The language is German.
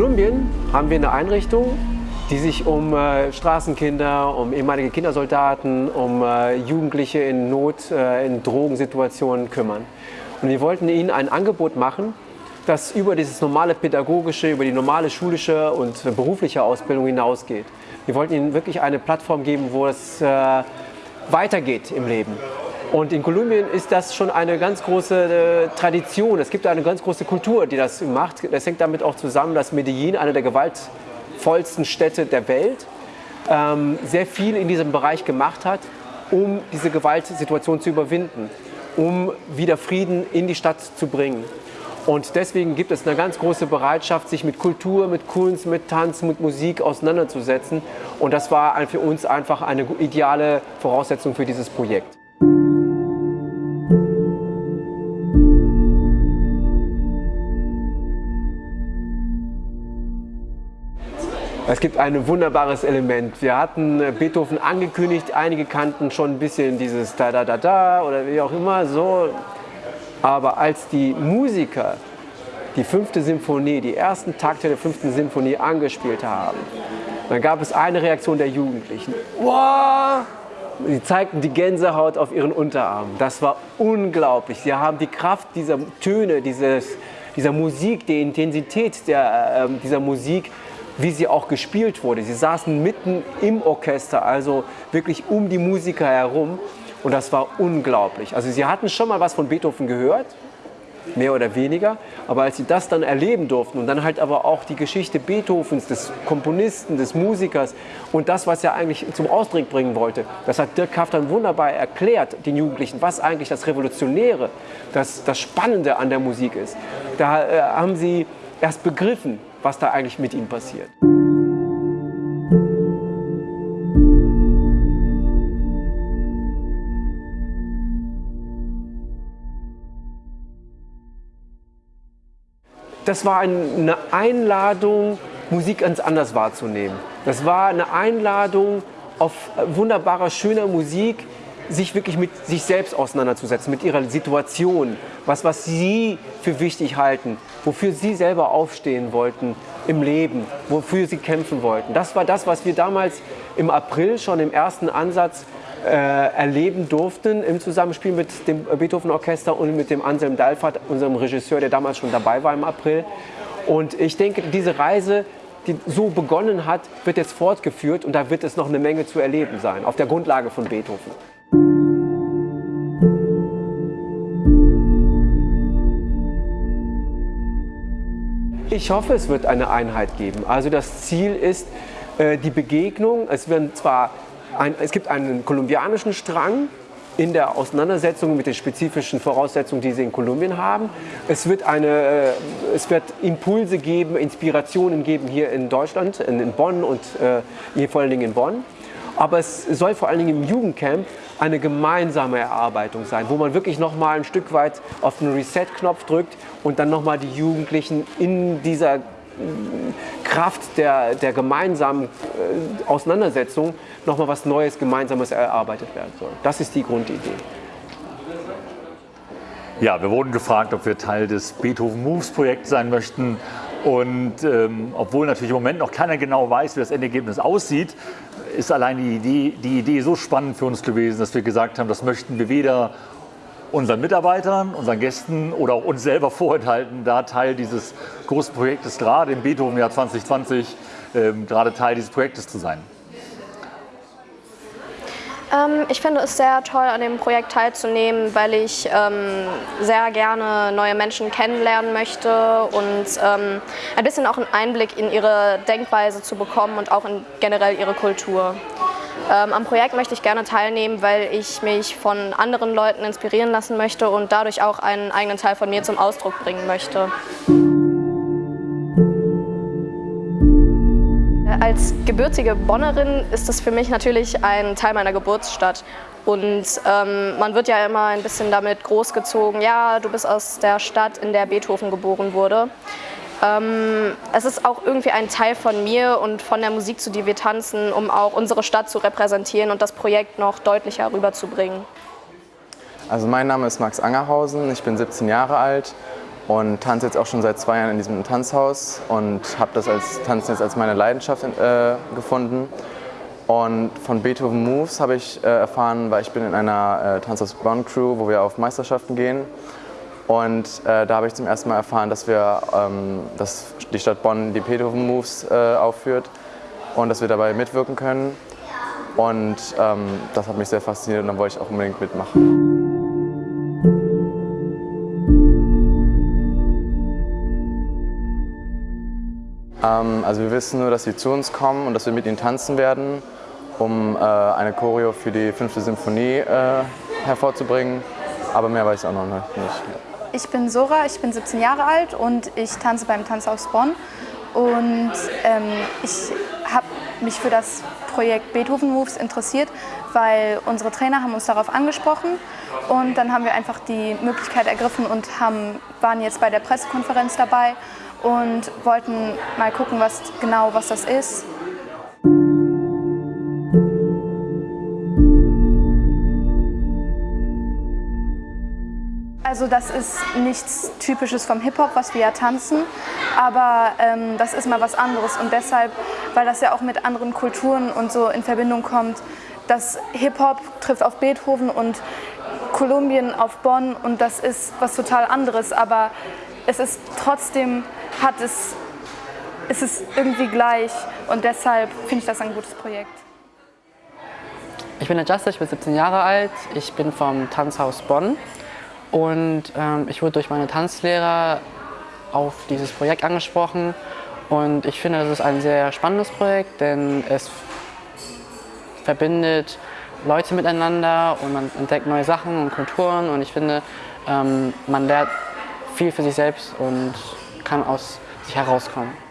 Kolumbien haben wir eine Einrichtung, die sich um äh, Straßenkinder, um ehemalige Kindersoldaten, um äh, Jugendliche in Not, äh, in Drogensituationen kümmern. Und wir wollten ihnen ein Angebot machen, das über dieses normale pädagogische, über die normale schulische und berufliche Ausbildung hinausgeht. Wir wollten ihnen wirklich eine Plattform geben, wo es äh, weitergeht im Leben. Und in Kolumbien ist das schon eine ganz große äh, Tradition. Es gibt eine ganz große Kultur, die das macht. Das hängt damit auch zusammen, dass Medellin, eine der gewaltvollsten Städte der Welt, ähm, sehr viel in diesem Bereich gemacht hat, um diese Gewaltsituation zu überwinden, um wieder Frieden in die Stadt zu bringen. Und deswegen gibt es eine ganz große Bereitschaft, sich mit Kultur, mit Kunst, mit Tanz, mit Musik auseinanderzusetzen. Und das war für uns einfach eine ideale Voraussetzung für dieses Projekt. Es gibt ein wunderbares Element. Wir hatten äh, Beethoven angekündigt, einige kannten schon ein bisschen dieses Da-Da-Da-Da oder wie auch immer so. Aber als die Musiker die fünfte Symphonie, die ersten Takte der fünften Symphonie angespielt haben, dann gab es eine Reaktion der Jugendlichen. Wow! Sie zeigten die Gänsehaut auf ihren Unterarmen. Das war unglaublich. Sie haben die Kraft dieser Töne, dieses, dieser Musik, die Intensität der, äh, dieser Musik wie sie auch gespielt wurde. Sie saßen mitten im Orchester, also wirklich um die Musiker herum und das war unglaublich. Also sie hatten schon mal was von Beethoven gehört, mehr oder weniger, aber als sie das dann erleben durften und dann halt aber auch die Geschichte Beethovens, des Komponisten, des Musikers und das, was er eigentlich zum Ausdruck bringen wollte, das hat Dirk Kaff dann wunderbar erklärt, den Jugendlichen, was eigentlich das Revolutionäre, das, das Spannende an der Musik ist. Da äh, haben sie erst begriffen, was da eigentlich mit ihm passiert. Das war eine Einladung, Musik ganz anders wahrzunehmen. Das war eine Einladung auf wunderbarer, schöner Musik, sich wirklich mit sich selbst auseinanderzusetzen, mit ihrer Situation, was, was sie für wichtig halten, wofür sie selber aufstehen wollten im Leben, wofür sie kämpfen wollten. Das war das, was wir damals im April schon im ersten Ansatz äh, erleben durften im Zusammenspiel mit dem Beethoven Orchester und mit dem Anselm Dalfert, unserem Regisseur, der damals schon dabei war im April. Und ich denke, diese Reise, die so begonnen hat, wird jetzt fortgeführt und da wird es noch eine Menge zu erleben sein, auf der Grundlage von Beethoven. Ich hoffe, es wird eine Einheit geben. Also das Ziel ist äh, die Begegnung. Es, werden zwar ein, es gibt einen kolumbianischen Strang in der Auseinandersetzung mit den spezifischen Voraussetzungen, die sie in Kolumbien haben. Es wird, eine, äh, es wird Impulse geben, Inspirationen geben hier in Deutschland, in, in Bonn und äh, hier vor allen Dingen in Bonn. Aber es soll vor allen Dingen im Jugendcamp eine gemeinsame Erarbeitung sein, wo man wirklich noch mal ein Stück weit auf den Reset-Knopf drückt und dann noch mal die Jugendlichen in dieser mm, Kraft der, der gemeinsamen äh, Auseinandersetzung noch mal was Neues, Gemeinsames erarbeitet werden soll. Das ist die Grundidee. Ja, wir wurden gefragt, ob wir Teil des Beethoven Moves Projekts sein möchten. Und ähm, obwohl natürlich im Moment noch keiner genau weiß, wie das Endergebnis aussieht, ist allein die Idee, die Idee so spannend für uns gewesen, dass wir gesagt haben, das möchten wir weder unseren Mitarbeitern, unseren Gästen oder auch uns selber vorenthalten, da Teil dieses großen Projektes, gerade im Beethoven-Jahr 2020, ähm, gerade Teil dieses Projektes zu sein. Ähm, ich finde es sehr toll, an dem Projekt teilzunehmen, weil ich ähm, sehr gerne neue Menschen kennenlernen möchte und ähm, ein bisschen auch einen Einblick in ihre Denkweise zu bekommen und auch in generell ihre Kultur. Ähm, am Projekt möchte ich gerne teilnehmen, weil ich mich von anderen Leuten inspirieren lassen möchte und dadurch auch einen eigenen Teil von mir zum Ausdruck bringen möchte. Als gebürtige Bonnerin ist das für mich natürlich ein Teil meiner Geburtsstadt. Und ähm, man wird ja immer ein bisschen damit großgezogen, ja, du bist aus der Stadt, in der Beethoven geboren wurde. Ähm, es ist auch irgendwie ein Teil von mir und von der Musik, zu der wir tanzen, um auch unsere Stadt zu repräsentieren und das Projekt noch deutlicher rüberzubringen. Also mein Name ist Max Angerhausen, ich bin 17 Jahre alt und tanze jetzt auch schon seit zwei Jahren in diesem Tanzhaus und habe das als Tanzen jetzt als meine Leidenschaft äh, gefunden. Und von Beethoven Moves habe ich äh, erfahren, weil ich bin in einer äh, Tanzhaus Bonn Crew, wo wir auf Meisterschaften gehen. Und äh, da habe ich zum ersten Mal erfahren, dass, wir, ähm, dass die Stadt Bonn die Beethoven Moves äh, aufführt und dass wir dabei mitwirken können. Und ähm, das hat mich sehr fasziniert und dann wollte ich auch unbedingt mitmachen. Ähm, also wir wissen nur, dass sie zu uns kommen und dass wir mit ihnen tanzen werden, um äh, eine Choreo für die fünfte Symphonie äh, hervorzubringen. Aber mehr weiß ich auch noch nicht. Ich bin Sora, ich bin 17 Jahre alt und ich tanze beim Tanzhaus Bonn. Und ähm, ich habe mich für das Projekt Beethoven Moves interessiert, weil unsere Trainer haben uns darauf angesprochen und dann haben wir einfach die Möglichkeit ergriffen und haben, waren jetzt bei der Pressekonferenz dabei und wollten mal gucken, was genau was das ist. Also das ist nichts Typisches vom Hip-Hop, was wir ja tanzen, aber ähm, das ist mal was anderes und deshalb, weil das ja auch mit anderen Kulturen und so in Verbindung kommt, dass Hip-Hop trifft auf Beethoven und Kolumbien auf Bonn und das ist was total anderes, aber es ist trotzdem hat es, ist es irgendwie gleich und deshalb finde ich das ein gutes Projekt. Ich bin Justin, ich bin 17 Jahre alt, ich bin vom Tanzhaus Bonn und ähm, ich wurde durch meine Tanzlehrer auf dieses Projekt angesprochen und ich finde, das ist ein sehr spannendes Projekt, denn es verbindet Leute miteinander und man entdeckt neue Sachen und Kulturen und ich finde, ähm, man lernt viel für sich selbst und kann aus sich herauskommen.